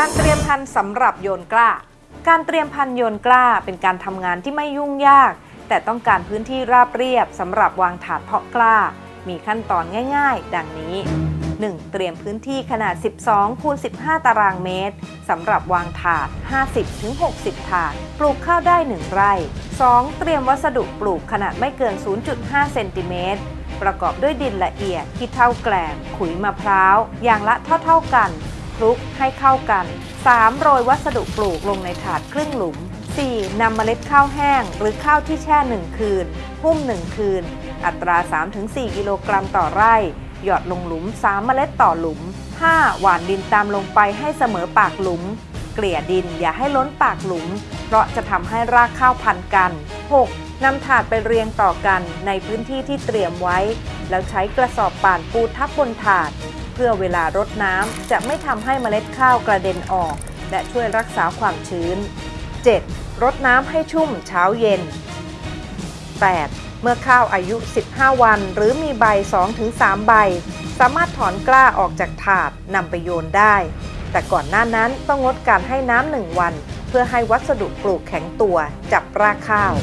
การเตรียมพันธุ์สำหรับโยนกล้า การเตรียมพันธุ์โยนกล้าเป็นการทำงานที่ไม่ยุ่งยาก แต่ต้องการพื้นที่ราบเรียบสำหรับวางถาดเพาะกล้า มีขั้นตอนง่าย ๆ ดังนี้ 1. เตรียมพื้นที่ขนาด 12 คูณ 15 ตารางเมตรสำหรับวางถาด 50-60 ถาด ปลูกข้าวได้ 1 ไร่ 2. เตรียมวัสดุปลูกขนาดไม่เกิน 0.5 เซนติเมตรประกอบด้วยดินละเอียดที่เท่าแกลบขุยมะพร้าว อย่างละเท่าๆกัน คลุกให้เข้ากัน 3. โรยวัสดุปลูกลงในถาดครึ่งหลุม 4. นำเมล็ดข้าวแห้ง หรือข้าวที่แช่ 1 คืน หุ้ม 1 คืน อัตรา 3-4 กิโลกรัมต่อไร่ หยอดลงหลุม 3 เมล็ดต่อหลุม 5. หว่านดินตามลงไปให้เสมอปากหลุม เกลี่ยดินอย่าให้ล้นปากหลุม เพราะจะทำให้รากข้าวพันกัน 6. นำถาดไปเรียงต่อกันในพื้นที่ที่เตรียมไว้ แล้วใช้กระสอบป่านปูทับบนถาด พื่อเวลารดน้ำจะไม่ทำให้เมล็ดข้าวกระเด็นออก และช่วยรักษาความชื้น 7. รดน้ำให้ชุ่มเช้าเย็น 8. เมื่อข้าวอายุ 15 วัน หรือมีใบ 2-3 ใบ สามารถถอนกล้าออกจากถาดนำไปโยนได้ แต่ก่อนหน้านั้นต้องงดการให้น้ำหนึ่งวัน เพื่อให้วัสดุปลูกแข็งตัวจับรากข้าว